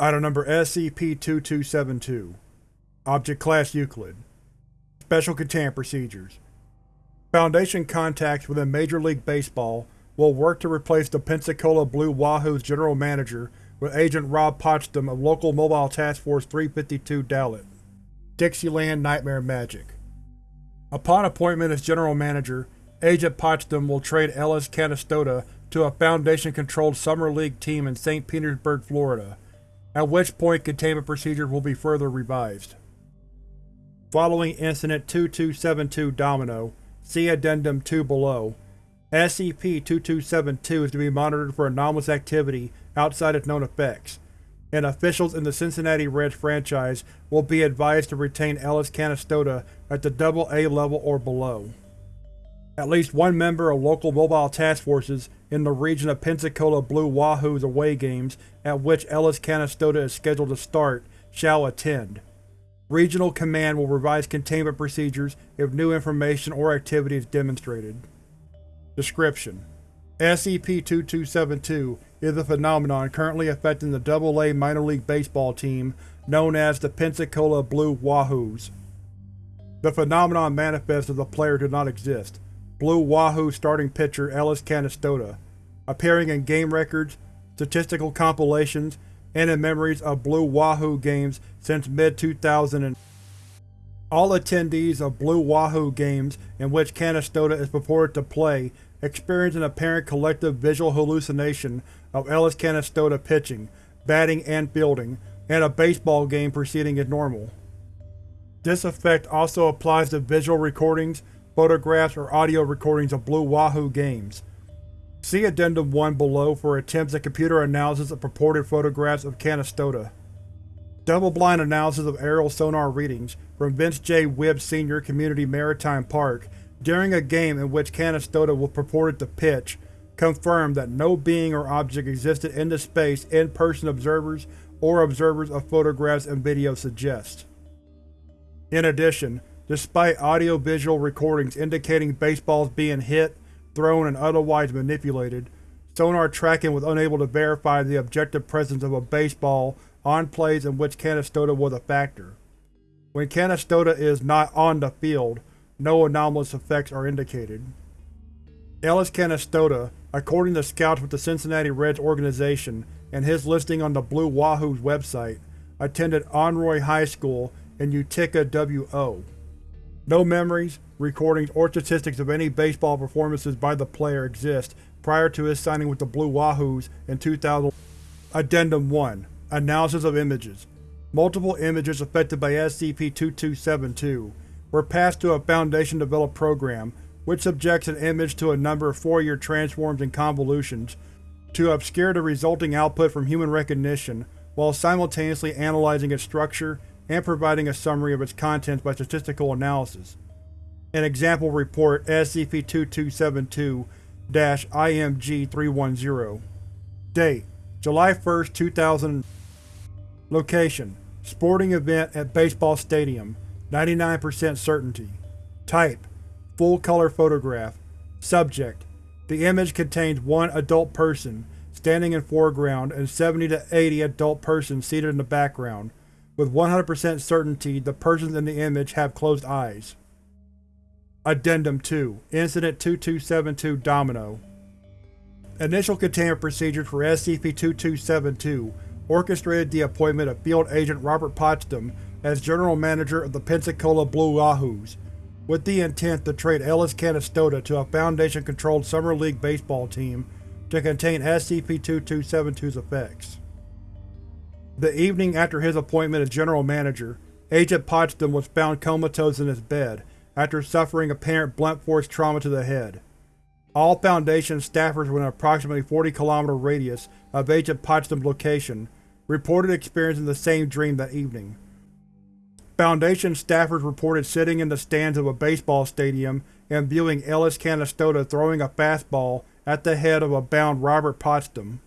Item number SCP-2272 Object Class Euclid Special Containment Procedures Foundation contacts within Major League Baseball will work to replace the Pensacola Blue Wahoo's General Manager with Agent Rob Potsdam of Local Mobile Task Force 352 Dalit. Dixieland Nightmare Magic Upon appointment as General Manager, Agent Potsdam will trade Ellis Canastota to a Foundation-controlled Summer League team in St. Petersburg, Florida, at which point containment procedures will be further revised. Following Incident 2272 Domino, see Addendum 2 below, SCP-2272 is to be monitored for anomalous activity outside its known effects, and officials in the Cincinnati Reds franchise will be advised to retain Ellis Canastota at the AA level or below. At least one member of local mobile task forces in the region of Pensacola Blue Wahoo's away games at which Ellis Canastota is scheduled to start shall attend. Regional Command will revise containment procedures if new information or activity is demonstrated. Description: SCP-2272 is a phenomenon currently affecting the AA minor league baseball team known as the Pensacola Blue Wahoos. The phenomenon manifests as the player does not exist, Blue Wahoo starting pitcher Ellis Canastota, appearing in game records, statistical compilations, and in memories of Blue Wahoo games since mid-2000 All attendees of Blue Wahoo games in which Canastota is purported to play experience an apparent collective visual hallucination of Ellis Canastota pitching, batting, and fielding, and a baseball game proceeding as normal. This effect also applies to visual recordings, photographs, or audio recordings of Blue Wahoo games. See Addendum 1 below for attempts at computer analysis of purported photographs of Canastota. Double-blind analysis of aerial sonar readings from Vince J. Wibb Sr. Community Maritime Park during a game in which Canastota was purported to pitch confirmed that no being or object existed in the space in-person observers or observers of photographs and videos suggest. In addition, despite audio-visual recordings indicating baseballs being hit, thrown, and otherwise manipulated, sonar tracking was unable to verify the objective presence of a baseball on plays in which Canastota was a factor. When Canastota is not on the field, no anomalous effects are indicated. Ellis Canastota, according to scouts with the Cincinnati Reds organization and his listing on the Blue Wahoo's website, attended Onroy High School in Utica, WO. No memories, recordings, or statistics of any baseball performances by the player exist prior to his signing with the Blue Wahoos in 2000. Addendum 1 Analysis of Images Multiple images affected by SCP-2272 were passed to a Foundation-developed program which subjects an image to a number of Fourier transforms and convolutions to obscure the resulting output from human recognition while simultaneously analyzing its structure and providing a summary of its contents by statistical analysis. An example report SCP-2272-IMG-310 Date: July 1, 2000 Location: Sporting event at baseball stadium 99% certainty. Type: Full-color photograph. Subject: The image contains one adult person standing in foreground and 70 to 80 adult persons seated in the background. With 100% certainty, the persons in the image have closed eyes. Addendum 2 Incident 2272 Domino Initial containment procedures for SCP-2272 orchestrated the appointment of Field Agent Robert Potsdam as General Manager of the Pensacola Blue Wahoos, with the intent to trade Ellis Canastota to a Foundation-controlled Summer League baseball team to contain SCP-2272's effects. The evening after his appointment as General Manager, Agent Potsdam was found comatose in his bed after suffering apparent blunt force trauma to the head. All Foundation staffers within approximately 40 km radius of Agent Potsdam's location reported experiencing the same dream that evening. Foundation staffers reported sitting in the stands of a baseball stadium and viewing Ellis Canastota throwing a fastball at the head of a bound Robert Potsdam.